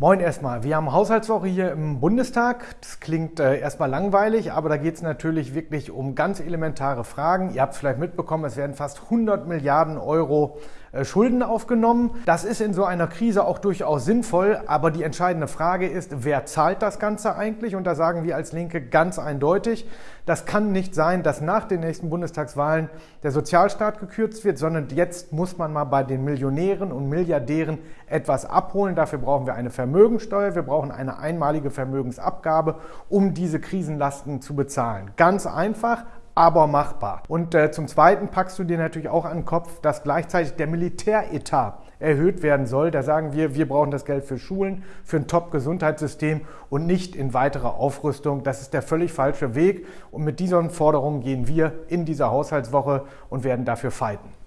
Moin erstmal. Wir haben Haushaltswoche hier im Bundestag. Das klingt äh, erstmal langweilig, aber da geht es natürlich wirklich um ganz elementare Fragen. Ihr habt es vielleicht mitbekommen, es werden fast 100 Milliarden Euro Schulden aufgenommen. Das ist in so einer Krise auch durchaus sinnvoll, aber die entscheidende Frage ist, wer zahlt das Ganze eigentlich? Und da sagen wir als Linke ganz eindeutig, das kann nicht sein, dass nach den nächsten Bundestagswahlen der Sozialstaat gekürzt wird, sondern jetzt muss man mal bei den Millionären und Milliardären etwas abholen. Dafür brauchen wir eine Vermögensteuer, wir brauchen eine einmalige Vermögensabgabe, um diese Krisenlasten zu bezahlen. Ganz einfach, aber machbar. Und äh, zum Zweiten packst du dir natürlich auch an den Kopf, dass gleichzeitig der Militäretat erhöht werden soll. Da sagen wir, wir brauchen das Geld für Schulen, für ein Top-Gesundheitssystem und nicht in weitere Aufrüstung. Das ist der völlig falsche Weg. Und mit diesen Forderungen gehen wir in dieser Haushaltswoche und werden dafür fighten.